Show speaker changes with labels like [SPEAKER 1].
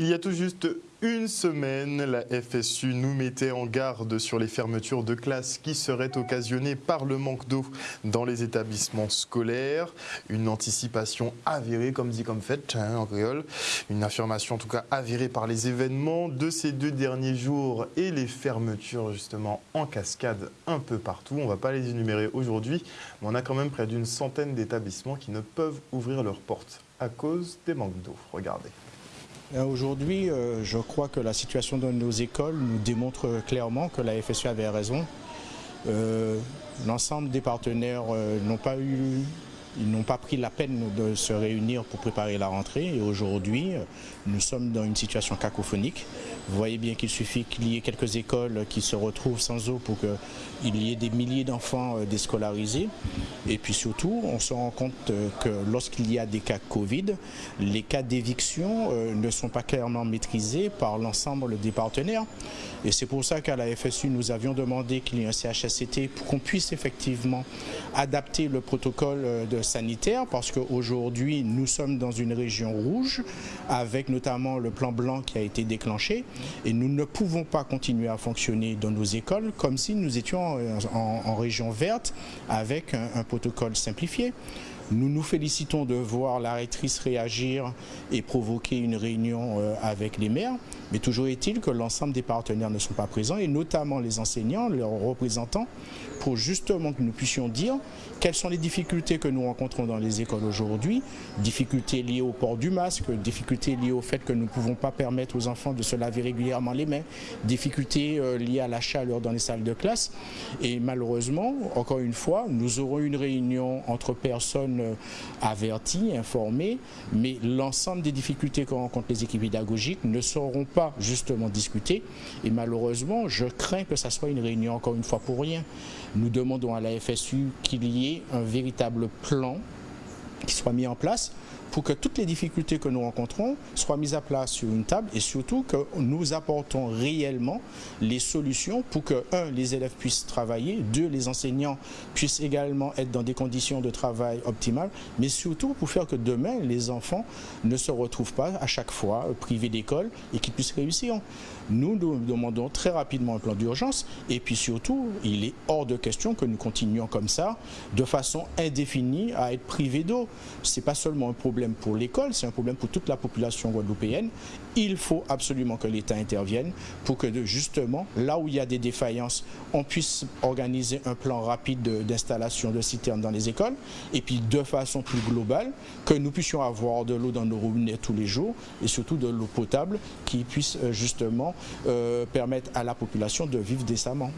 [SPEAKER 1] Il y a tout juste une semaine, la FSU nous mettait en garde sur les fermetures de classes qui seraient occasionnées par le manque d'eau dans les établissements scolaires. Une anticipation avérée, comme dit comme fait, en créole. Une affirmation en tout cas avérée par les événements de ces deux derniers jours et les fermetures justement en cascade un peu partout. On ne va pas les énumérer aujourd'hui, mais on a quand même près d'une centaine d'établissements qui ne peuvent ouvrir leurs portes à cause des manques d'eau. Regardez.
[SPEAKER 2] Euh, aujourd'hui, euh, je crois que la situation de nos écoles nous démontre clairement que la FSU avait raison. Euh, l'ensemble des partenaires n'ont pas eu ils n'ont pas pris la peine de se réunir pour préparer la rentrée et aujourd'hui, nous sommes dans une situation cacophonique. Vous voyez bien qu'il suffit qu'il y ait quelques écoles qui se retrouvent sans eau pour qu'il y ait des milliers d'enfants euh, déscolarisés. Et puis surtout, on se rend compte euh, que lorsqu'il y a des cas Covid, les cas d'éviction euh, ne sont pas clairement maîtrisés par l'ensemble des partenaires. Et c'est pour ça qu'à la FSU, nous avions demandé qu'il y ait un CHSCT pour qu'on puisse effectivement adapter le protocole de sanitaire parce qu'aujourd'hui, nous sommes dans une région rouge avec notamment le plan blanc qui a été déclenché et nous ne pouvons pas continuer à fonctionner dans nos écoles comme si nous étions en, région verte avec un protocole simplifié. Nous nous félicitons de voir la rectrice réagir et provoquer une réunion euh, avec les maires, mais toujours est-il que l'ensemble des partenaires ne sont pas présents, et notamment les enseignants, leurs représentants, pour justement que nous puissions dire quelles sont les difficultés que nous rencontrons dans les écoles aujourd'hui, difficultés liées au port du masque, difficultés liées au fait que nous ne pouvons pas permettre aux enfants de se laver régulièrement les mains, difficultés euh, liées à la chaleur dans les salles de classe, et malheureusement, encore une fois, nous aurons une réunion entre personnes euh, avertis, informés, mais l'ensemble des difficultés que rencontrent les équipes pédagogiques ne seront pas justement discutées. Et malheureusement, je crains que ça soit une réunion encore une fois pour rien. Nous demandons à la FSU qu'il y ait un véritable plan qui soit mis en place pour que toutes les difficultés que nous rencontrons soient mises à plat sur une table et surtout que nous apportons réellement les solutions pour que, un, les élèves puissent travailler, deux, les enseignants puissent également être dans des conditions de travail optimales, mais surtout pour faire que demain, les enfants ne se retrouvent pas à chaque fois privés d'école et qu'ils puissent réussir. Nous, nous demandons très rapidement un plan d'urgence et puis surtout, il est hors de question que nous continuions comme ça, de façon indéfinie, à être privés d'eau. Ce n'est pas seulement un problème pour l'école, c'est un problème pour toute la population guadeloupéenne. Il faut absolument que l'État intervienne pour que justement, là où il y a des défaillances, on puisse organiser un plan rapide d'installation de, citernes dans les écoles et puis de façon plus globale, que nous puissions avoir de l'eau dans nos robinets tous les jours et surtout de l'eau potable qui puisse euh, justement euh, permettre à la population de vivre décemment.